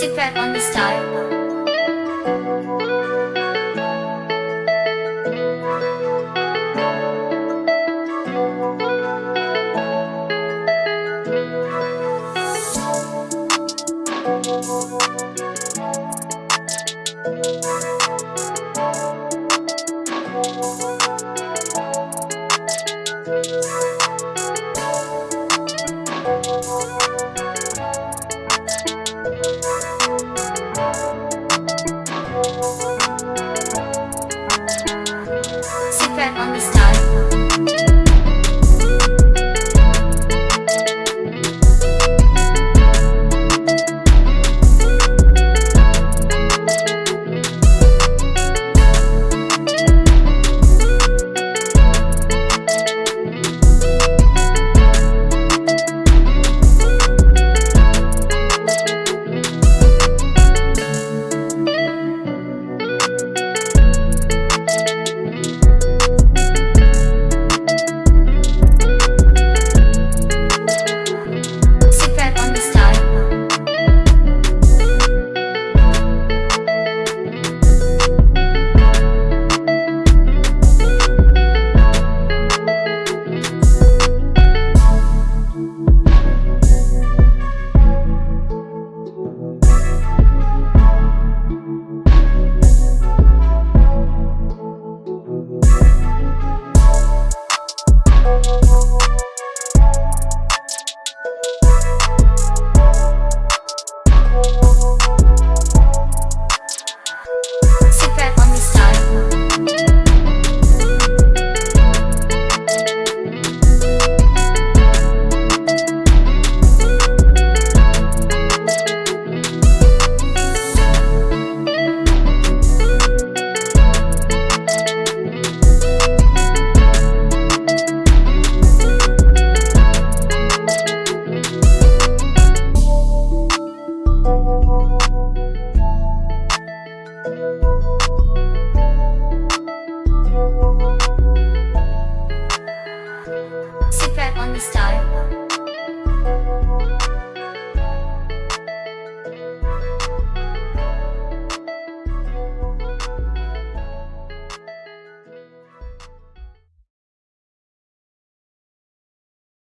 Secret on the Star. time